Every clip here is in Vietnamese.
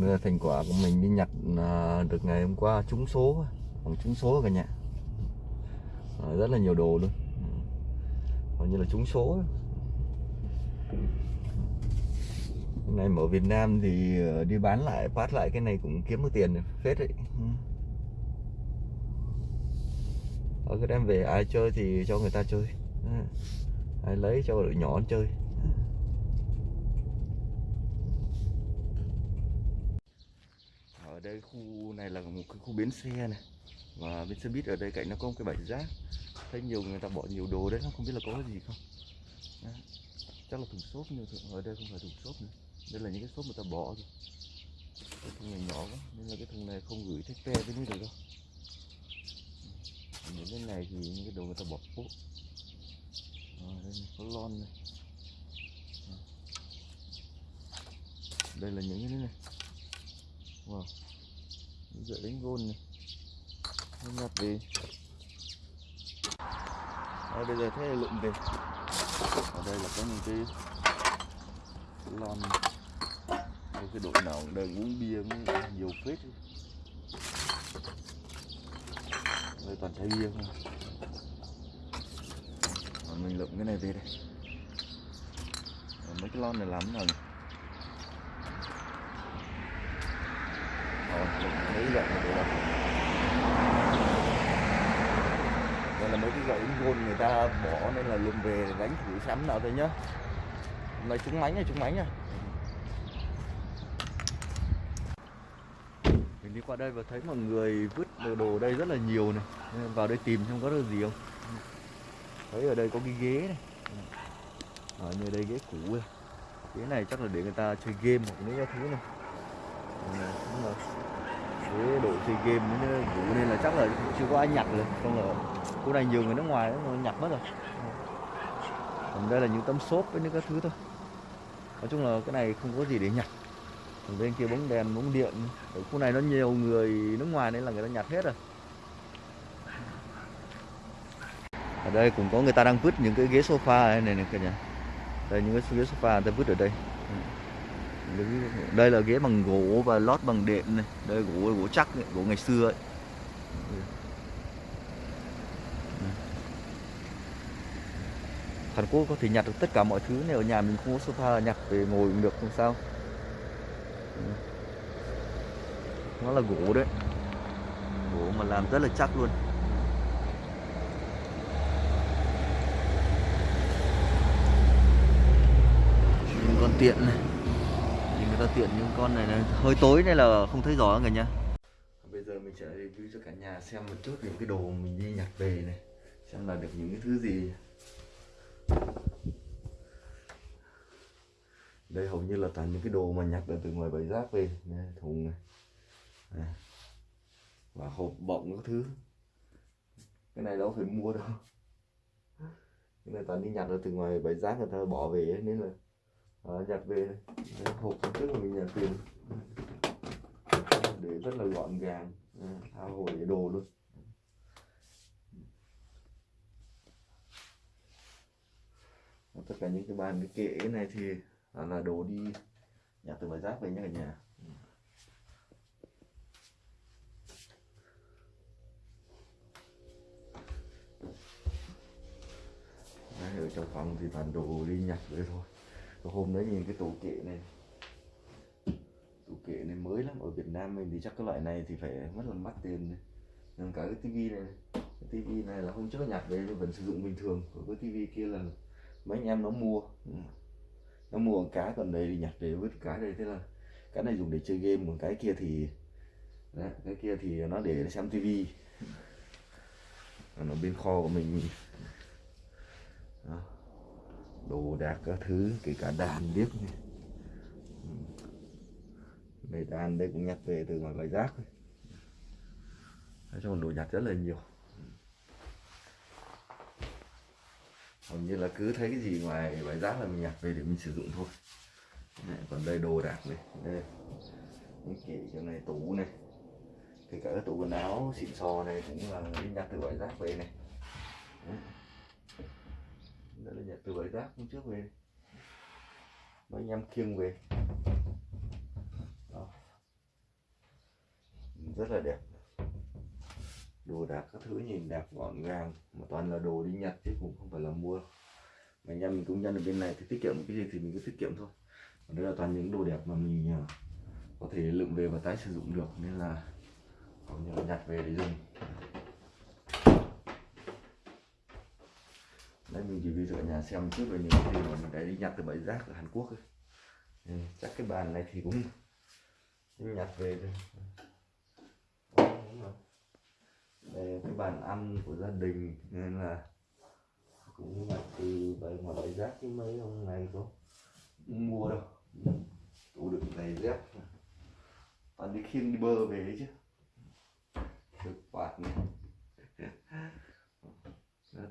Đây là thành quả của mình đi nhặt à, được ngày hôm qua trúng số bằng trúng số cả nhà. À, rất là nhiều đồ luôn. Ừ. Hầu như là trúng số cái này ở Việt Nam thì ờ, đi bán lại phát lại cái này cũng kiếm được tiền phết đấy. Ừ. Ở cái đem về ai chơi thì cho người ta chơi. Ừ. Ai lấy cho đội nhỏ chơi. Ở đây khu này là một cái khu bến xe này. Và bên xe buýt ở đây cạnh nó có một cái bãi rác. Thấy nhiều người ta bỏ nhiều đồ đấy không biết là có cái gì không? Đấy. chắc là thùng xốp nhưng ở đây không phải thùng xốp nữa. Đây là những cái xốp người ta bỏ rồi. Cái thùng này nhỏ quá nên là cái thùng này không gửi thích pe với nước được đâu. Những cái này thì những cái đồ người ta bỏ phố à, đây có lon này. À. đây là những cái này wow dựa đánh gôn này. Nó nhặt về à, ờ, bây giờ thế là lượm về. Ở đây là có những cái lon. Có cái đội nào đang uống bia mới nhiều phết. Đây toàn chai bia không còn mình lượm cái này về đây. Còn mấy cái lon này lắm rồi Rồi, lượm mấy cái gậy này về đây đây là mấy cái gậy gôn người ta bỏ nên là lùm về đánh thử sắm nào thôi nhá. Nói trúng mánh này trúng mánh nha mình đi qua đây và thấy mọi người vứt đồ, đồ đây rất là nhiều này. Nên vào đây tìm xem có được gì không. Thấy ở đây có cái ghế này. Ở như đây ghế cũ này ghế này chắc là để người ta chơi game hoặc mấy cái thứ này. Này, với đội ghế độ chơi game nó cũ nên là chắc là chưa có ai nhặt được. Không là cô này nhiều người nước ngoài nó nhặt mất rồi. Còn đây là những tấm xốp với những cái thứ thôi. Nói chung là cái này không có gì để nhặt. Còn bên kia bóng đèn bóng điện. Ở khu này nó nhiều người nước ngoài nên là người ta nhặt hết rồi. Ở đây cũng có người ta đang vứt những cái ghế sofa này này, này cả nhà đây những cái ghế sofa người ta vứt ở đây đây là ghế bằng gỗ và lót bằng đệm này. Đây gỗ gỗ chắc này, gỗ ngày xưa ấy. Hàn Quốc có thể nhặt được tất cả mọi thứ nếu ở nhà mình không có sofa nhặt về ngồi cũng được không sao. Nó là gỗ đấy. Gỗ mà làm rất là chắc luôn. Những con tiện này thì ta tiện những con này này hơi tối nên là không thấy rõ người nhá. Bây giờ mình sẽ review cho cả nhà xem một chút những cái đồ mình đi nhặt về này xem là được những cái thứ gì. Đây hầu như là toàn những cái đồ mà nhặt được từ ngoài bãi rác về này, thùng này. À. và hộp bọng các thứ. Cái này đâu phải mua đâu. Cái này toàn đi nhặt được từ ngoài bãi rác người ta bỏ về ấy, nên là à, nhặt về đây. Hộp trước là mình nhặt tiền. Để rất là gọn gàng. À, thao hồ để đồ luôn. Tất cả những cái bàn cái kệ này thì là, là đồ đi nhặt từ bãi rác về nhá cả nhà. Đấy, ở trong phòng thì toàn đồ đi nhặt về thôi. Cái hôm đấy nhìn cái tủ kệ này. Tủ kệ này mới lắm ở Việt Nam mình thì chắc cái loại này thì phải mất là mắc tiền này. Nhưng cả cái tivi này cái tivi này là không trước nhặt về vẫn sử dụng bình thường còn cái tivi kia là mấy anh em nó mua. Ừ. Nó mua một cái còn đây thì nhặt về vứt cái đây thế là cái này dùng để chơi game còn cái kia thì đấy, cái kia thì nó để xem tivi nó bên kho của mình. Đó đồ đạc các thứ kể cả đàn điếc này. Ừ. đàn đây cũng nhặt về từ ngoài bãi rác nói chung đồ nhặt rất là nhiều. Hầu như là cứ thấy cái gì ngoài bãi rác là mình nhặt về để mình sử dụng thôi. Này, còn đây đồ đạc này. Đây. Những kệ chỗ này tủ này. Kể cả cái tủ quần áo xịn sò này cũng là mình nhặt từ bãi rác về này. Đấy đây là nhà từ bãi rác hôm trước về. Mấy anh em khiêng về. Đó. rất là đẹp. Đồ đạc các thứ nhìn đẹp, gọn gàng, mà toàn là đồ đi nhặt chứ cũng không phải là mua. Mà anh em mình cũng nhân ở bên này, thì tiết kiệm cái gì thì mình cứ tiết kiệm thôi. Còn đây là toàn những đồ đẹp mà mình ờ, có thể lượm về và tái sử dụng được. Nên là còn nhặt về để dùng. Đấy mình chỉ ví dụ ở nhà xem trước về những cái mà mình đã đi nhặt từ bãi rác ở Hàn Quốc ấy. Ừ, chắc cái bàn này thì cũng nhặt về thôi. Đây cái bàn ăn của gia đình nên là cũng nhặt từ bãi ngoài bãi rác chứ mấy ông này có mua đâu. Tủ đựng giày dép. Toàn đi khiêng đi bơ về đấy chứ. Được quạt này. là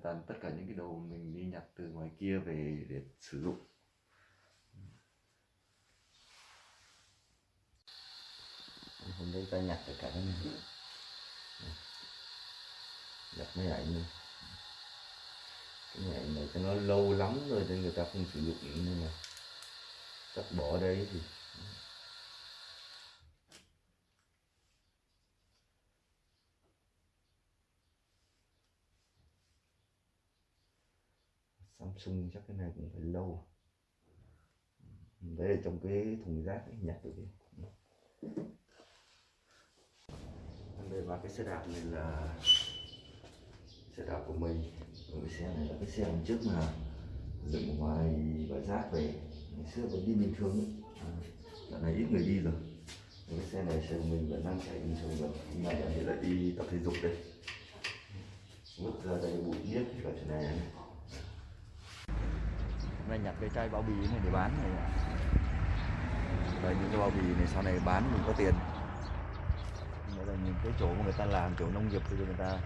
toàn tất cả những cái đồ mình đi nhặt từ ngoài kia về để sử dụng. Hôm nay ta nhặt tất cả cái này. Nhặt mấy ảnh này cái này này cho nó lâu lắm rồi nên người ta không sử dụng nữa nhưng mà chắc bỏ đây thì. Samsung chắc cái này cũng phải lâu. Đấy là trong cái thùng rác ấy, nhặt được đây và cái xe đạp này là xe đạp của mình. Còn cái xe này là cái xe hôm trước mà dựng ngoài bãi rác về. Ngày xưa vẫn đi bình thường ấy. À, dạo này ít người đi rồi. Cái xe này xe mình vẫn đang chạy bình thường rồi. Nhưng mà giờ thì lại đi tập thể dục đây. Vứt ra đây bụi biết cả chỗ này này hôm nay nhặt cái chai bao bì này để bán này. Đây những cái bao bì này sau này bán mình có tiền. Nghĩa là những cái chỗ mà người ta làm chỗ nông nghiệp thì người ta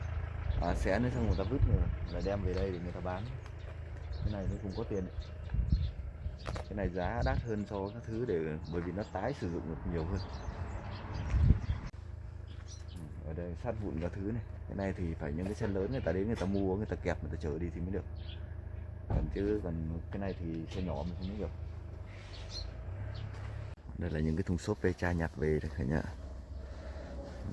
à, xé nó xong người ta vứt rồi là đem về đây để người ta bán. Cái này nó cũng có tiền. Cái này giá đắt hơn so với các thứ để bởi vì nó tái sử dụng được nhiều hơn. Ở đây sát vụn các thứ này. Cái này thì phải những cái xe lớn người ta đến người ta mua người ta kẹp người ta chở đi thì mới được còn chứ còn cái này thì xe nhỏ mình không được. Đây là những cái thùng xốp ve chai nhặt về đây cả nhà.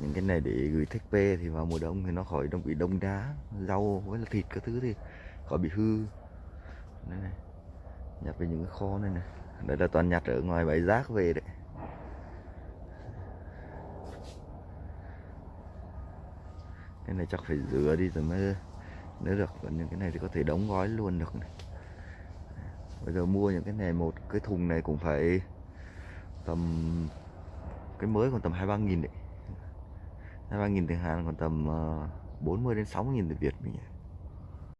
Những cái này để gửi thách ve thì vào mùa đông thì nó khỏi đông, bị đông đá, rau với là thịt các thứ thì khỏi bị hư. Đây này, nhặt về những cái kho này này đây là toàn nhặt ở ngoài bãi rác về đấy. Cái này chắc phải rửa đi rồi mới nếu được, còn những cái này thì có thể đóng gói luôn được này. bây giờ mua những cái này một, cái thùng này cũng phải tầm, cái mới còn tầm hai ba nghìn đấy hai ba nghìn tiền Hàn còn tầm ờ, 40 đến 60 nghìn tiền Việt mình nhỉ